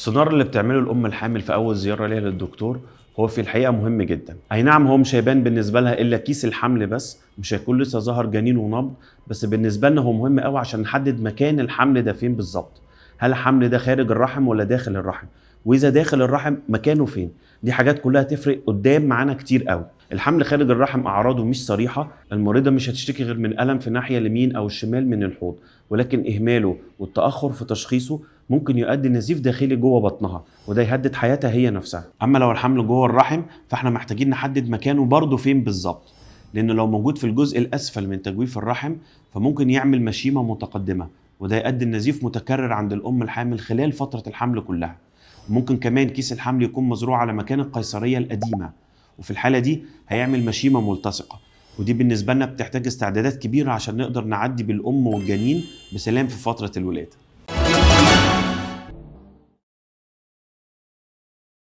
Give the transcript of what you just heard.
السونار اللي بتعمله الأم الحامل في أول زيارة ليها للدكتور هو في الحقيقة مهم جدا. أي نعم هو مش هيبان بالنسبة لها إلا كيس الحمل بس مش هيكون لسه ظهر جنين ونبض بس بالنسبة لنا هو مهم قوي عشان نحدد مكان الحمل ده فين بالظبط. هل الحمل ده خارج الرحم ولا داخل الرحم؟ وإذا داخل الرحم مكانه فين؟ دي حاجات كلها تفرق قدام معانا كتير قوي. الحمل خارج الرحم أعراضه مش صريحة المريضة مش هتشتكي غير من ألم في الناحيه اليمين أو الشمال من الحوض ولكن إهماله والتأخر في تشخيصه ممكن يؤدي نزيف داخلي جوه بطنها وده يهدد حياتها هي نفسها. أما لو الحمل جوه الرحم فإحنا محتاجين نحدد مكانه برضه فين بالظبط. لأن لو موجود في الجزء الأسفل من تجويف الرحم فممكن يعمل مشيمة متقدمة. وده يؤدي لنزيف متكرر عند الأم الحامل خلال فترة الحمل كلها. وممكن كمان كيس الحمل يكون مزروع على مكان القيصرية القديمة وفي الحالة دي هيعمل مشيمة ملتصقة. ودي بالنسبة لنا بتحتاج استعدادات كبيرة عشان نقدر نعدي بالأم والجنين بسلام في فترة الولادة.